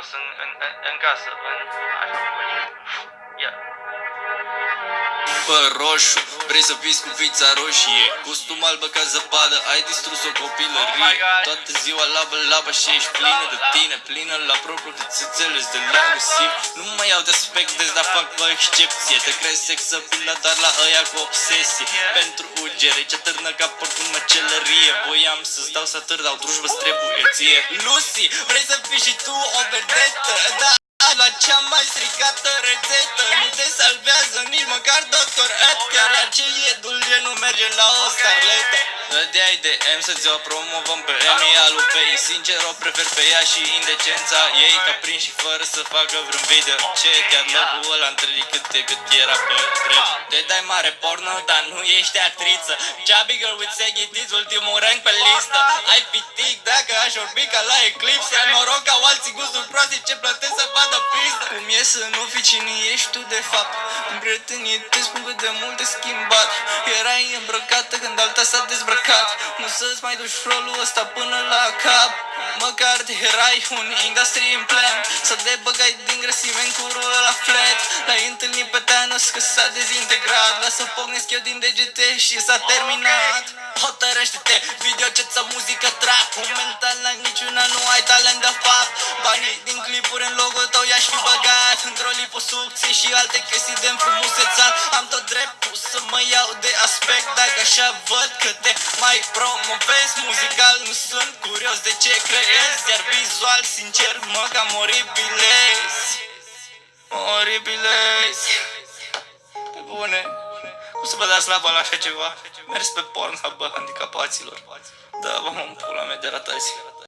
frumos în, în, în, în casă, în, așa, ia. Bă, roșu, vrei să fiți cu fița roșie? Costum albă ca zăpadă, ai distrus o copilărie. Oh my God. Toată ziua labă, labă și ești plină de tine Plină la propriu de țâțele de agresiv Nu mai iau de aspect de dar fac o excepție. Te crezi sexapilă doar la ăia cu obsesie. Pentru ugere, ce târnă ca porc în măcelărie Voiam să-ți dau să târ, dar drujbă-ți trebuie ție. Lucy, vrei să fii și tu o vedetă? Da, la cea mai stricată rețetă dulce nu merge la o starletă. Dădeai de M să-ți o promovăm pe Emi Alupei Sincer o prefer pe ea și indecența ei Ca prin și fără să facă vreun video. Ce chiar locul ăla întâlnit cât de cât era pe drept? Te dai mare porno, dar nu ești actriță. Chubby girl with saggy tits, ultimul rank pe listă. Ai pitic dacă aș orbi ca la eclipsă Noroc au alții gusturi proaste ce plătesc să vadă pistă Cum e să nu fii cine ești tu de fapt. În prietenii te spun cât de mult te schimbat. Erai îmbrăcată când alta s-a dezbrăcat. Nu să-ți mai duci rolul ăsta până la cap. Măcar te erai un industry implant Să te băgai din grăsime în curul la flat. L-ai întâlnit pe Thanos că s-a dezintegrat. Lasă pocnesc eu din degete și s-a terminat. Hotărăște-te, video ce ți muzică trap Momentan la niciuna nu ai talent de fapt. Banii din clipuri în logo tău i-aș fi băgat. Într-o liposucție și alte chestii de înfrumusețat. Am tot dreptul să mă iau de aspect Dacă așa văd că te mai promovezi. Muzical nu sunt curios de ce creezi Iar vizual sincer mă cam oribilezi Oribilezi Pe bune. Cum să vă dați la la așa ceva? Mers pe Pornhub, bă, handicapaților. Da, vă mă pula mea de ratați